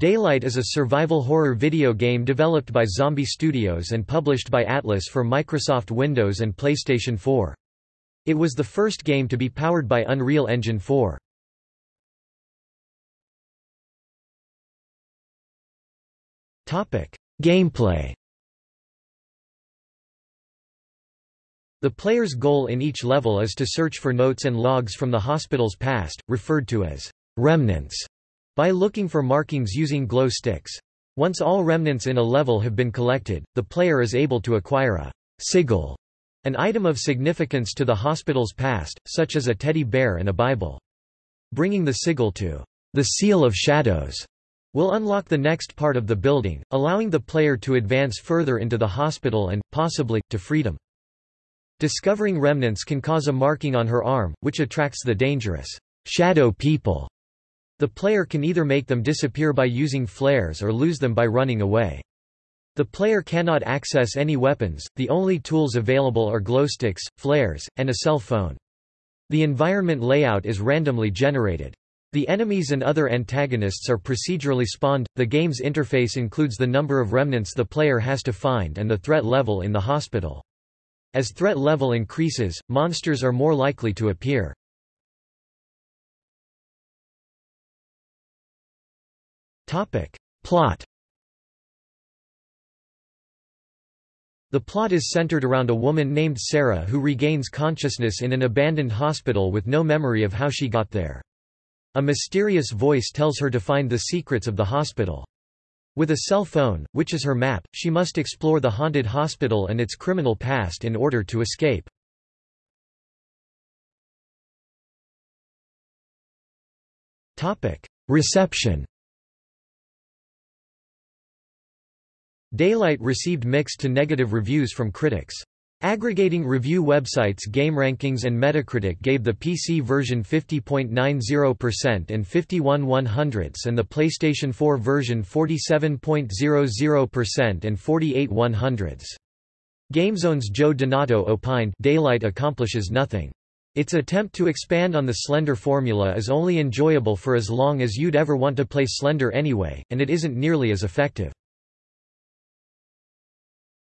Daylight is a survival horror video game developed by Zombie Studios and published by Atlus for Microsoft Windows and PlayStation 4. It was the first game to be powered by Unreal Engine 4. Gameplay The player's goal in each level is to search for notes and logs from the hospital's past, referred to as remnants, by looking for markings using glow sticks. Once all remnants in a level have been collected, the player is able to acquire a sigil, an item of significance to the hospital's past, such as a teddy bear and a Bible. Bringing the sigil to the Seal of Shadows will unlock the next part of the building, allowing the player to advance further into the hospital and, possibly, to freedom. Discovering remnants can cause a marking on her arm, which attracts the dangerous shadow people. The player can either make them disappear by using flares or lose them by running away. The player cannot access any weapons, the only tools available are glowsticks, flares, and a cell phone. The environment layout is randomly generated. The enemies and other antagonists are procedurally spawned. The game's interface includes the number of remnants the player has to find and the threat level in the hospital. As threat level increases, monsters are more likely to appear. Plot The plot is centered around a woman named Sarah who regains consciousness in an abandoned hospital with no memory of how she got there. A mysterious voice tells her to find the secrets of the hospital. With a cell phone, which is her map, she must explore the haunted hospital and its criminal past in order to escape. Reception Daylight received mixed to negative reviews from critics. Aggregating review websites GameRankings and Metacritic gave the PC version 50.90% and 51 100ths and the PlayStation 4 version 47.00% and 48 100ths. GameZone's Joe Donato opined Daylight accomplishes nothing. Its attempt to expand on the Slender formula is only enjoyable for as long as you'd ever want to play Slender anyway, and it isn't nearly as effective.